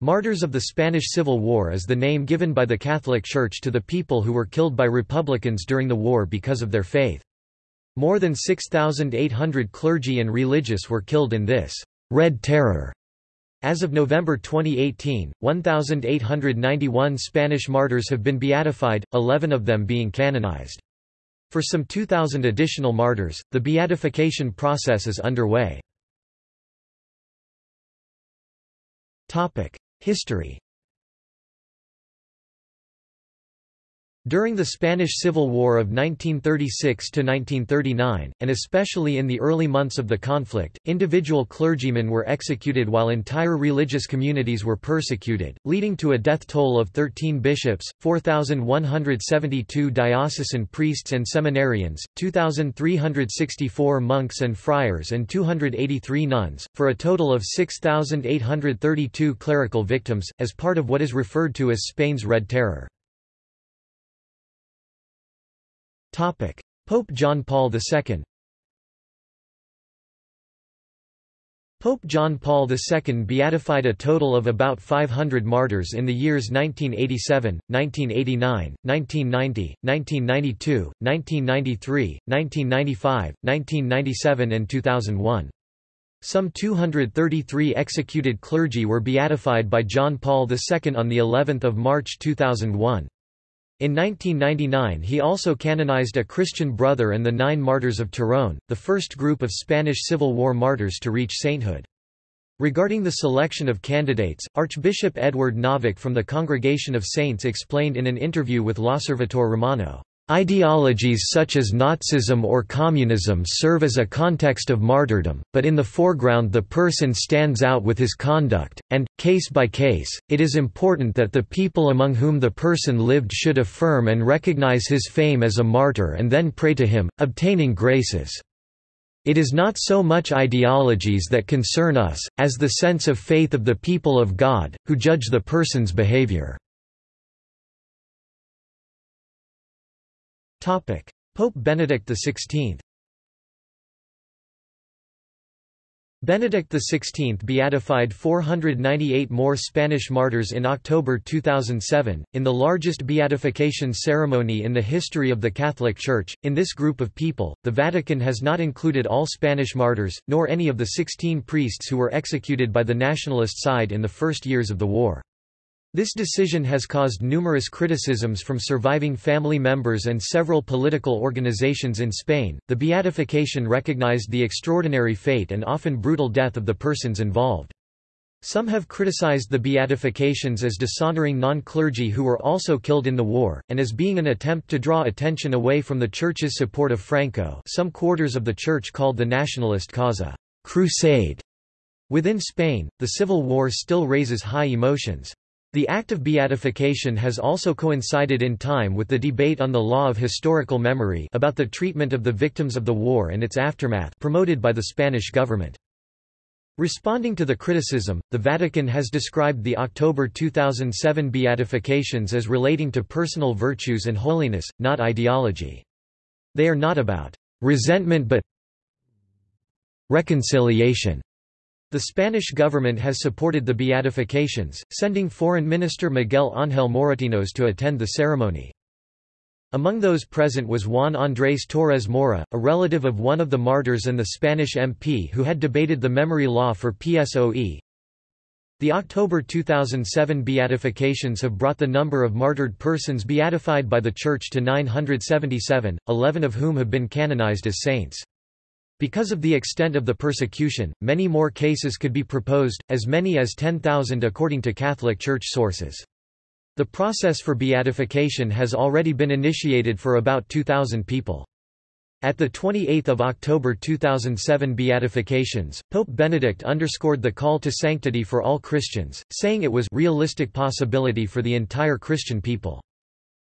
Martyrs of the Spanish Civil War is the name given by the Catholic Church to the people who were killed by Republicans during the war because of their faith. More than 6,800 clergy and religious were killed in this Red Terror. As of November 2018, 1,891 Spanish martyrs have been beatified, 11 of them being canonized. For some 2,000 additional martyrs, the beatification process is underway. History During the Spanish Civil War of 1936–1939, and especially in the early months of the conflict, individual clergymen were executed while entire religious communities were persecuted, leading to a death toll of 13 bishops, 4,172 diocesan priests and seminarians, 2,364 monks and friars and 283 nuns, for a total of 6,832 clerical victims, as part of what is referred to as Spain's Red Terror. Pope John Paul II Pope John Paul II beatified a total of about 500 martyrs in the years 1987, 1989, 1990, 1992, 1993, 1995, 1997 and 2001. Some 233 executed clergy were beatified by John Paul II on the 11th of March 2001. In 1999 he also canonized a Christian brother and the Nine Martyrs of Turón, the first group of Spanish Civil War martyrs to reach sainthood. Regarding the selection of candidates, Archbishop Edward Nowak from the Congregation of Saints explained in an interview with L'Osservatore Romano, Ideologies such as Nazism or communism serve as a context of martyrdom, but in the foreground the person stands out with his conduct, and, case by case, it is important that the people among whom the person lived should affirm and recognize his fame as a martyr and then pray to him, obtaining graces. It is not so much ideologies that concern us, as the sense of faith of the people of God, who judge the person's behavior. Pope Benedict XVI Benedict XVI beatified 498 more Spanish martyrs in October 2007, in the largest beatification ceremony in the history of the Catholic Church. In this group of people, the Vatican has not included all Spanish martyrs, nor any of the 16 priests who were executed by the nationalist side in the first years of the war. This decision has caused numerous criticisms from surviving family members and several political organizations in Spain. The beatification recognized the extraordinary fate and often brutal death of the persons involved. Some have criticized the beatifications as dishonoring non-clergy who were also killed in the war, and as being an attempt to draw attention away from the Church's support of Franco some quarters of the Church called the nationalist cause a crusade. Within Spain, the civil war still raises high emotions. The act of beatification has also coincided in time with the debate on the law of historical memory about the treatment of the victims of the war and its aftermath promoted by the Spanish government. Responding to the criticism, the Vatican has described the October 2007 beatifications as relating to personal virtues and holiness, not ideology. They are not about resentment but reconciliation. The Spanish government has supported the beatifications, sending Foreign Minister Miguel Ángel Moratinos to attend the ceremony. Among those present was Juan Andrés Torres Mora, a relative of one of the martyrs and the Spanish MP who had debated the memory law for PSOE. The October 2007 beatifications have brought the number of martyred persons beatified by the Church to 977, 11 of whom have been canonized as saints. Because of the extent of the persecution, many more cases could be proposed, as many as 10,000 according to Catholic Church sources. The process for beatification has already been initiated for about 2,000 people. At the 28 October 2007 beatifications, Pope Benedict underscored the call to sanctity for all Christians, saying it was realistic possibility for the entire Christian people.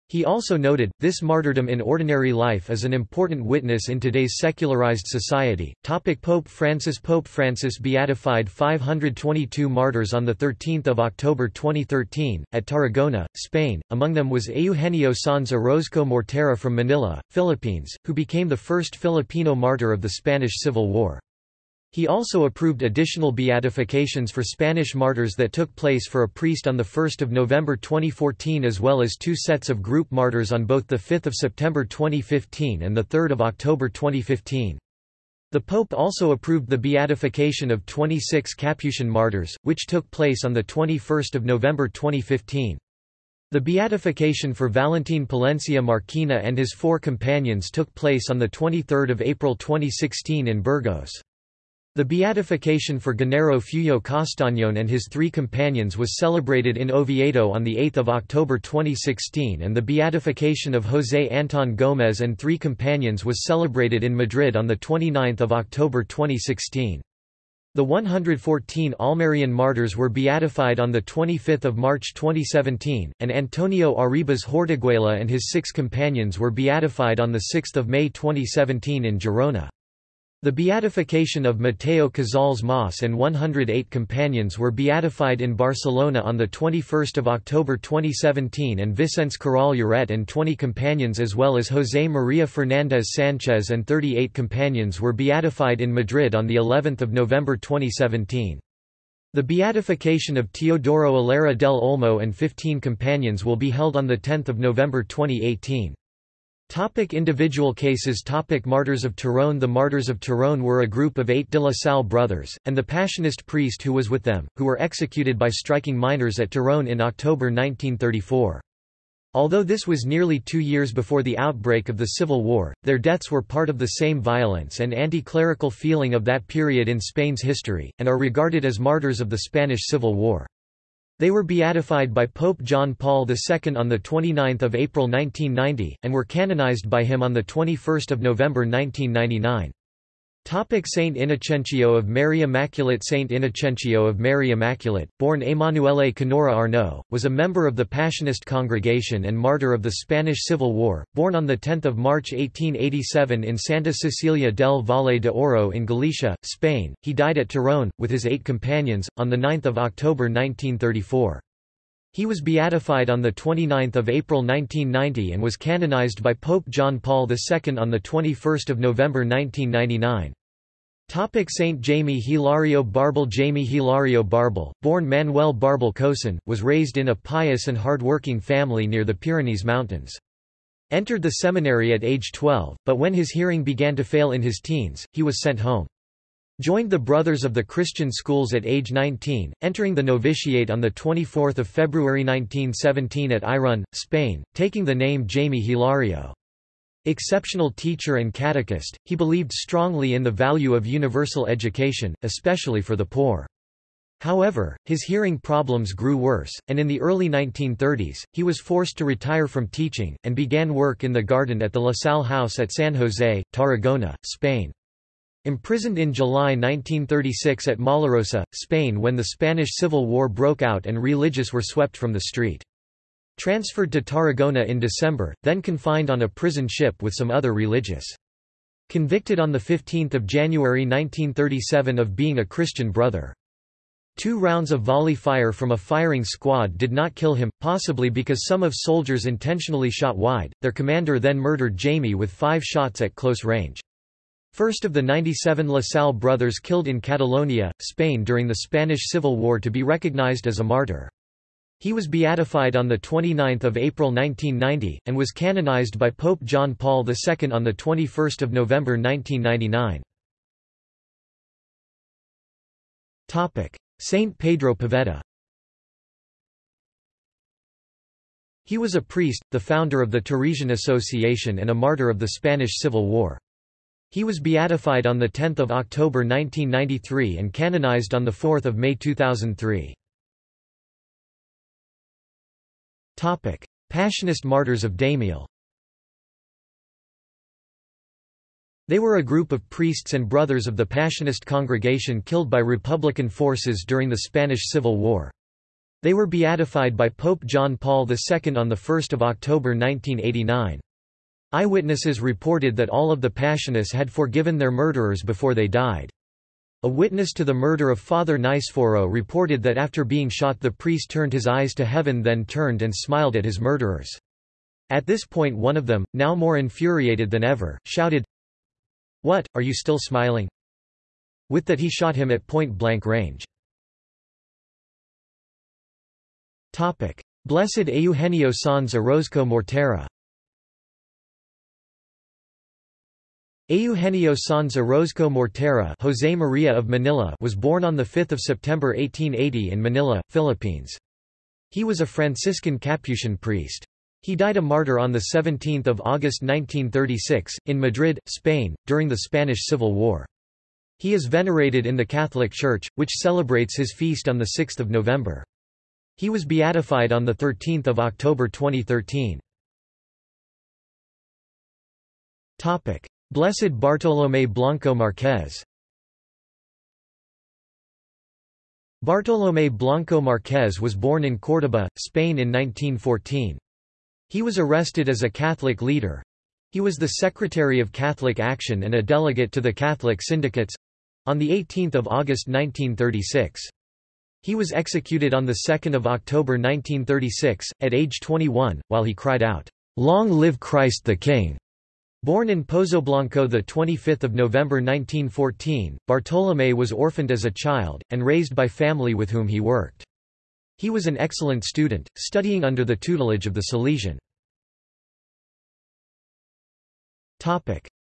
He also noted, this martyrdom in ordinary life is an important witness in today's secularized society. Topic Pope Francis Pope Francis beatified 522 martyrs on 13 October 2013, at Tarragona, Spain, among them was Eugenio Sanz Orozco Mortera from Manila, Philippines, who became the first Filipino martyr of the Spanish Civil War. He also approved additional beatifications for Spanish martyrs that took place for a priest on 1 November 2014 as well as two sets of group martyrs on both 5 September 2015 and 3 October 2015. The Pope also approved the beatification of 26 Capuchin martyrs, which took place on 21 November 2015. The beatification for Valentin Palencia Marquina and his four companions took place on 23 April 2016 in Burgos. The beatification for Gennaro Fueyo Castañón and his three companions was celebrated in Oviedo on 8 October 2016 and the beatification of José Antón Gómez and three companions was celebrated in Madrid on 29 October 2016. The 114 Almerian martyrs were beatified on 25 March 2017, and Antonio Arribas Hortiguela and his six companions were beatified on 6 May 2017 in Girona. The beatification of Mateo Casals Mas and 108 companions were beatified in Barcelona on 21 October 2017 and Vicens Queralt Lloret and 20 companions as well as José María Fernández Sánchez and 38 companions were beatified in Madrid on of November 2017. The beatification of Teodoro Illera del Olmo and 15 companions will be held on 10 November 2018. Topic individual cases Topic Martyrs of Turón The Martyrs of Turón were a group of eight de la Salle brothers, and the Passionist priest who was with them, who were executed by striking miners at Turón in October 1934. Although this was nearly two years before the outbreak of the Civil War, their deaths were part of the same violence and anti-clerical feeling of that period in Spain's history, and are regarded as martyrs of the Spanish Civil War. They were beatified by Pope John Paul II on 29 April 1990, and were canonized by him on 21 November 1999. Saint Inocencio of Mary Immaculate Saint Inocencio of Mary Immaculate, born Emanuele Canoura Arnau, was a member of the Passionist congregation and martyr of the Spanish Civil War, born on 10 March 1887 in Santa Cecilia del Valle de Oro in Galicia, Spain. He died at Turón, with his eight companions, on 9 October 1934. He was beatified on 29 April 1990 and was canonized by Pope John Paul II on 21 November 1999. Topic Saint Jaime Hilario Barbal Jaime Hilario Barbal, born Manuel Barbal Cosán, was raised in a pious and hard-working family near the Pyrenees Mountains. Entered the seminary at age 12, but when his hearing began to fail in his teens, he was sent home. Joined the Brothers of the Christian Schools at age 19, entering the novitiate on 24 February 1917 at Irún, Spain, taking the name Jaime Hilario. Exceptional teacher and catechist, he believed strongly in the value of universal education, especially for the poor. However, his hearing problems grew worse, and in the early 1930s, he was forced to retire from teaching, and began work in the garden at the La Salle House at San José, Tarragona, Spain. Imprisoned in July 1936 at Mollerussa, Spain when the Spanish Civil War broke out and religious were swept from the street. Transferred to Tarragona in December, then confined on a prison ship with some other religious. Convicted on 15 January 1937 of being a Christian brother. Two rounds of volley fire from a firing squad did not kill him, possibly because some of soldiers intentionally shot wide. Their commander then murdered Jaime with five shots at close range. First of the 97 La Salle brothers killed in Catalonia, Spain during the Spanish Civil War to be recognized as a martyr. He was beatified on 29 April 1990, and was canonized by Pope John Paul II on 21 November 1999. Saint Pedro Poveda He was a priest, the founder of the Teresian Association and a martyr of the Spanish Civil War. He was beatified on 10 October 1993 and canonized on 4 May 2003. Passionist Martyrs of Daimiel They were a group of priests and brothers of the Passionist congregation killed by Republican forces during the Spanish Civil War. They were beatified by Pope John Paul II on 1 October 1989. Eyewitnesses reported that all of the Passionists had forgiven their murderers before they died. A witness to the murder of Father Niceforo reported that after being shot the priest turned his eyes to heaven then turned and smiled at his murderers. At this point one of them, now more infuriated than ever, shouted, What, are you still smiling? With that he shot him at point-blank range. Blessed Eugenio Sanz Orozco Mortera Eugenio Sanz Orozco Mortera José María of Manila was born on 5 September 1880 in Manila, Philippines. He was a Franciscan Capuchin priest. He died a martyr on 17 August 1936, in Madrid, Spain, during the Spanish Civil War. He is venerated in the Catholic Church, which celebrates his feast on 6 November. He was beatified on 13 October 2013. Blessed Bartolomé Blanco Marquez Bartolomé Blanco Marquez was born in Córdoba, Spain in 1914. He was arrested as a Catholic leader. He was the Secretary of Catholic Action and a delegate to the Catholic Syndicates—on 18 August 1936. He was executed on 2 October 1936, at age 21, while he cried out, "'Long live Christ the King!' Born in Pozoblanco 25 November 1914, Bartolomé was orphaned as a child, and raised by family with whom he worked. He was an excellent student, studying under the tutelage of the Salesian.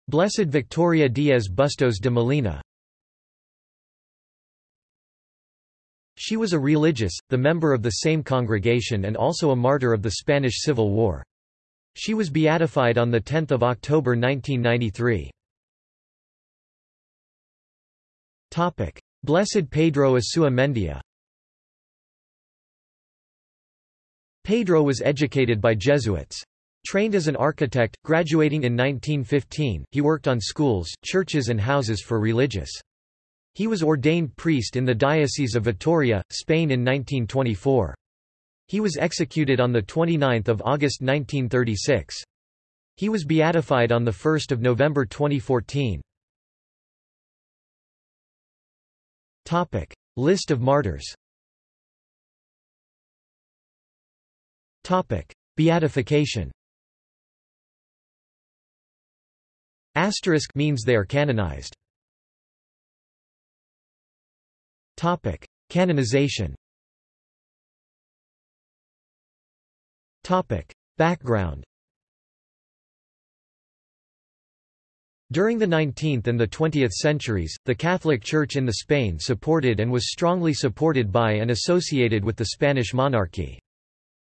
Blessed Victoria Díaz Bustos de Molina She was a religious, the member of the same congregation and also a martyr of the Spanish Civil War. She was beatified on 10 October 1993. Blessed Pedro Asua Mendia Pedro was educated by Jesuits. Trained as an architect, graduating in 1915, he worked on schools, churches and houses for religious. He was ordained priest in the Diocese of Vitoria, Spain in 1924. He was executed on 29 August 1936. He was beatified on 1 November 2014. List of martyrs Beatification Asterisk means they are canonized. Canonization Background During the 19th and the 20th centuries, the Catholic Church in the Spain supported and was strongly supported by and associated with the Spanish monarchy.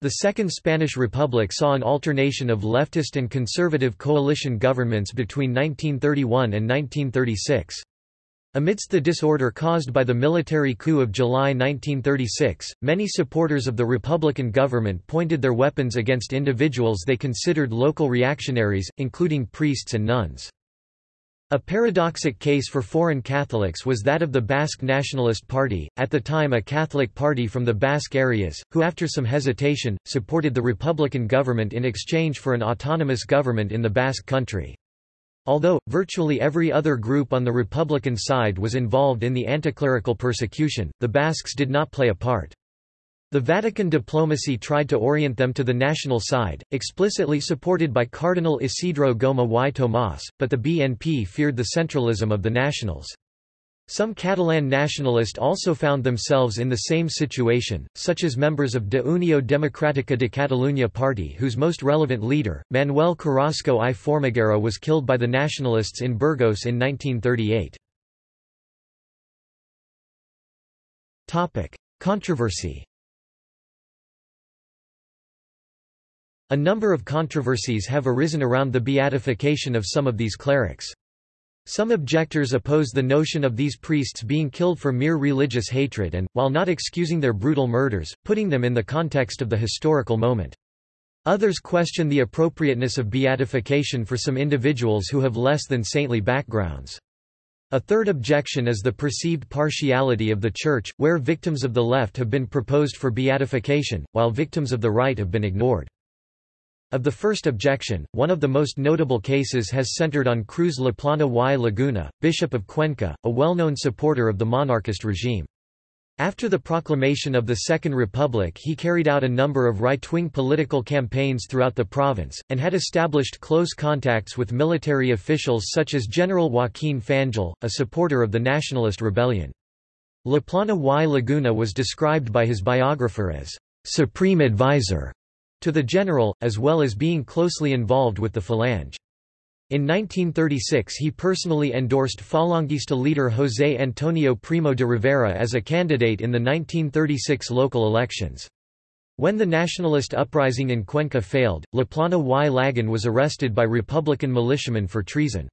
The Second Spanish Republic saw an alternation of leftist and conservative coalition governments between 1931 and 1936. Amidst the disorder caused by the military coup of July 1936, many supporters of the Republican government pointed their weapons against individuals they considered local reactionaries, including priests and nuns. A paradoxic case for foreign Catholics was that of the Basque Nationalist Party, at the time a Catholic party from the Basque areas, who after some hesitation, supported the Republican government in exchange for an autonomous government in the Basque country. Although, virtually every other group on the Republican side was involved in the anticlerical persecution, the Basques did not play a part. The Vatican diplomacy tried to orient them to the national side, explicitly supported by Cardinal Isidro Goma y Tomás, but the BNP feared the centralism of the nationals. Some Catalan nationalists also found themselves in the same situation, such as members of De Unió Democrática de Catalunya party whose most relevant leader, Manuel Carrasco i Formiguera was killed by the nationalists in Burgos in 1938. Controversy A number of controversies have arisen around the beatification of some of these clerics. Some objectors oppose the notion of these priests being killed for mere religious hatred and, while not excusing their brutal murders, putting them in the context of the historical moment. Others question the appropriateness of beatification for some individuals who have less than saintly backgrounds. A third objection is the perceived partiality of the Church, where victims of the left have been proposed for beatification, while victims of the right have been ignored. Of the first objection, one of the most notable cases has centered on Cruz Laplana y Laguna, Bishop of Cuenca, a well-known supporter of the monarchist regime. After the proclamation of the Second Republic he carried out a number of right-wing political campaigns throughout the province, and had established close contacts with military officials such as General Joaquin Fanjul, a supporter of the nationalist rebellion. Laplana y Laguna was described by his biographer as «supreme advisor» to the general, as well as being closely involved with the Falange. In 1936 he personally endorsed Falangista leader José Antonio Primo de Rivera as a candidate in the 1936 local elections. When the nationalist uprising in Cuenca failed, Laplana y Lagun was arrested by Republican militiamen for treason.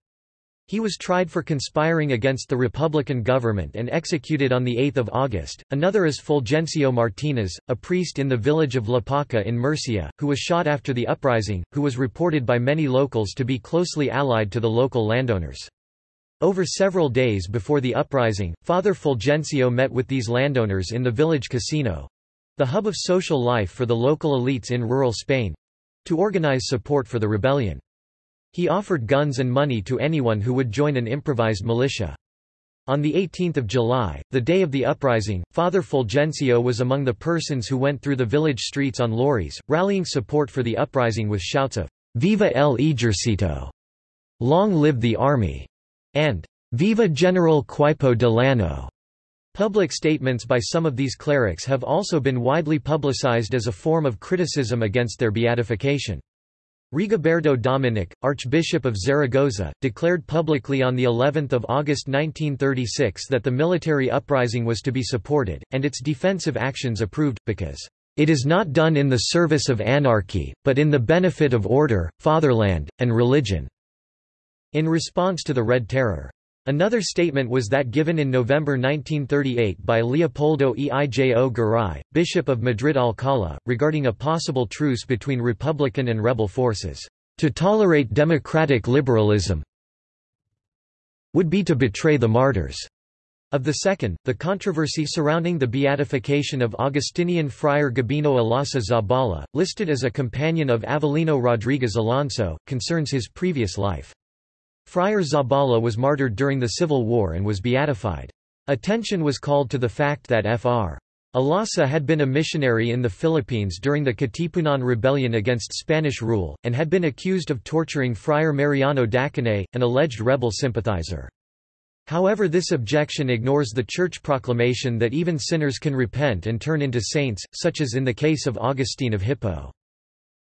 He was tried for conspiring against the Republican government and executed on 8 August. Another is Fulgencio Martinez, a priest in the village of La Paca in Murcia, who was shot after the uprising, who was reported by many locals to be closely allied to the local landowners. Over several days before the uprising, Father Fulgencio met with these landowners in the village casino—the hub of social life for the local elites in rural Spain—to organize support for the rebellion. He offered guns and money to anyone who would join an improvised militia. On 18 July, the day of the uprising, Father Fulgencio was among the persons who went through the village streets on lorries, rallying support for the uprising with shouts of, Viva el Ejército! Long live the army! and Viva General Queipo de Llano! Public statements by some of these clerics have also been widely publicized as a form of criticism against their beatification. Rigoberto Doménech, Archbishop of Zaragoza, declared publicly on the 11th of August 1936 that the military uprising was to be supported and its defensive actions approved because it is not done in the service of anarchy, but in the benefit of order, fatherland, and religion." In response to the Red Terror. Another statement was that given in November 1938 by Leopoldo Eijo Garay, Bishop of Madrid-Alcalá, regarding a possible truce between Republican and rebel forces. To tolerate democratic liberalism would be to betray the martyrs. Of the second, the controversy surrounding the beatification of Augustinian friar Gabino Olaso Zabala, listed as a companion of Avelino Rodriguez Alonso, concerns his previous life. Friar Zabala was martyred during the Civil War and was beatified. Attention was called to the fact that Fr. Olaso had been a missionary in the Philippines during the Katipunan rebellion against Spanish rule, and had been accused of torturing Friar Mariano Dacanay, an alleged rebel sympathizer. However this objection ignores the church proclamation that even sinners can repent and turn into saints, such as in the case of Augustine of Hippo.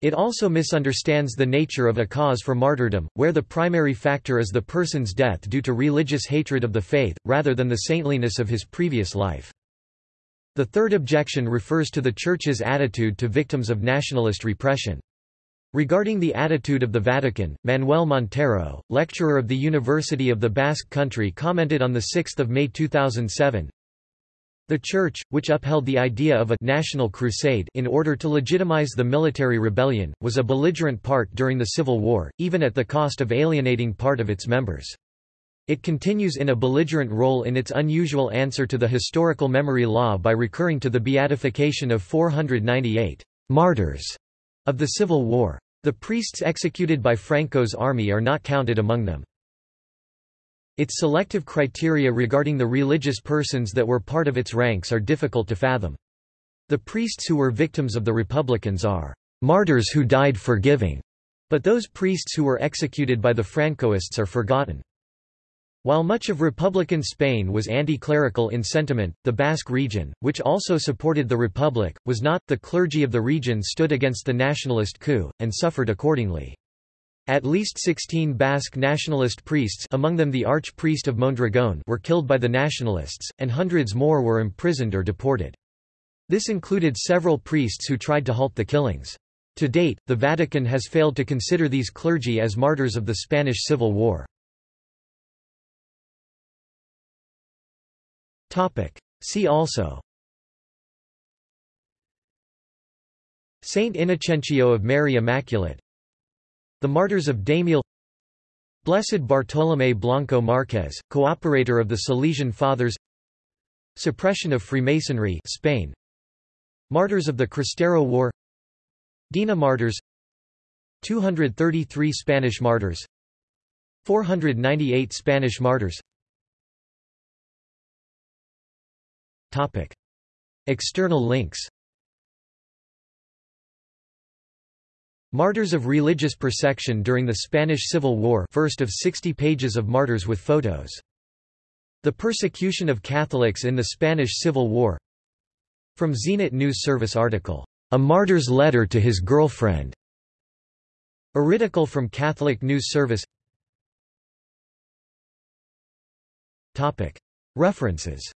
It also misunderstands the nature of a cause for martyrdom, where the primary factor is the person's death due to religious hatred of the faith, rather than the saintliness of his previous life. The third objection refers to the Church's attitude to victims of nationalist repression. Regarding the attitude of the Vatican, Manuel Montero, lecturer of the University of the Basque Country commented on 6 May 2007, the Church, which upheld the idea of a national crusade in order to legitimize the military rebellion, was a belligerent part during the Civil War, even at the cost of alienating part of its members. It continues in a belligerent role in its unusual answer to the historical memory law by recurring to the beatification of 498 martyrs of the Civil War. The priests executed by Franco's army are not counted among them. Its selective criteria regarding the religious persons that were part of its ranks are difficult to fathom. The priests who were victims of the Republicans are martyrs who died forgiving, but those priests who were executed by the Francoists are forgotten. While much of Republican Spain was anti-clerical in sentiment, the Basque region, which also supported the Republic, was not. The clergy of the region stood against the nationalist coup, and suffered accordingly. At least 16 Basque nationalist priests among them the archpriest of Mondragón were killed by the nationalists, and hundreds more were imprisoned or deported. This included several priests who tried to halt the killings. To date, the Vatican has failed to consider these clergy as martyrs of the Spanish Civil War. See also Saint Inocencio of Mary Immaculate the Martyrs of Daimiel Blessed Bartolomé Blanco Márquez, cooperator of the Salesian Fathers Suppression of Freemasonry Spain Martyrs of the Cristero War Dina Martyrs 233 Spanish martyrs 498 Spanish martyrs Topic. External links Martyrs of religious persecution during the Spanish Civil War first of 60 pages of martyrs with photos. The persecution of Catholics in the Spanish Civil War. From Zenit News Service article, "'A Martyr's Letter to His Girlfriend' Article from Catholic News Service. References